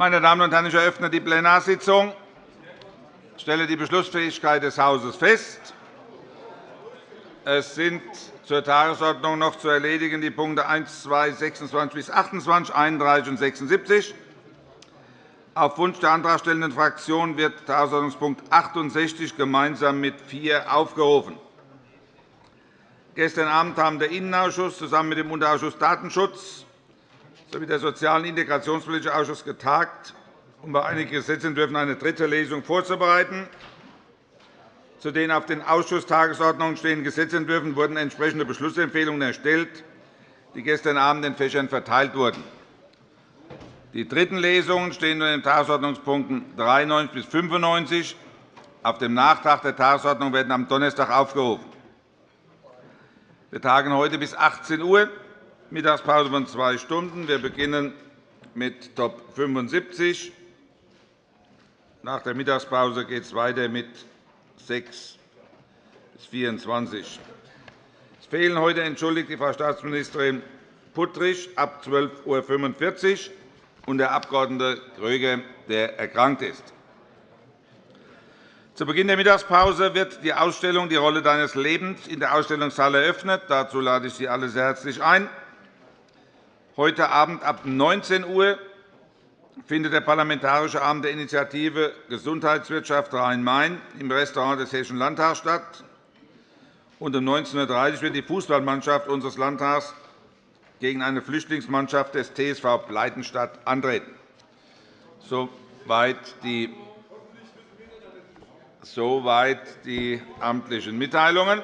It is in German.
Meine Damen und Herren, ich eröffne die Plenarsitzung. Ich stelle die Beschlussfähigkeit des Hauses fest. Es sind zur Tagesordnung noch zu erledigen die Punkte 1, 2, 26 bis 28, 31 und 76. Auf Wunsch der antragstellenden Fraktion wird Tagesordnungspunkt 68 gemeinsam mit 4 aufgerufen. Gestern Abend haben der Innenausschuss zusammen mit dem Unterausschuss Datenschutz sowie der Sozial- und Integrationspolitische Ausschuss getagt, um bei einigen Gesetzentwürfen eine dritte Lesung vorzubereiten. Zu den auf den Ausschusstagesordnungen stehenden Gesetzentwürfen wurden entsprechende Beschlussempfehlungen erstellt, die gestern Abend in Fächern verteilt wurden. Die dritten Lesungen stehen unter den Tagesordnungspunkten 93 bis 95. Auf dem Nachtrag der Tagesordnung werden am Donnerstag aufgerufen. Wir tagen heute bis 18 Uhr, Mittagspause von zwei Stunden. Wir beginnen mit Top 75. Nach der Mittagspause geht es weiter mit 6 bis 24. Es fehlen heute entschuldigt die Frau Staatsministerin Puttrich ab 12.45 Uhr und der Abg. Gröger, der erkrankt ist. Zu Beginn der Mittagspause wird die Ausstellung Die Rolle deines Lebens in der Ausstellungshalle eröffnet. Dazu lade ich Sie alle sehr herzlich ein. Heute Abend ab 19 Uhr findet der Parlamentarische Abend der Initiative Gesundheitswirtschaft Rhein-Main im Restaurant des Hessischen Landtags statt. um 19.30 Uhr wird die Fußballmannschaft unseres Landtags gegen eine Flüchtlingsmannschaft des TSV Bleitenstadt antreten. Soweit die Soweit die amtlichen Mitteilungen.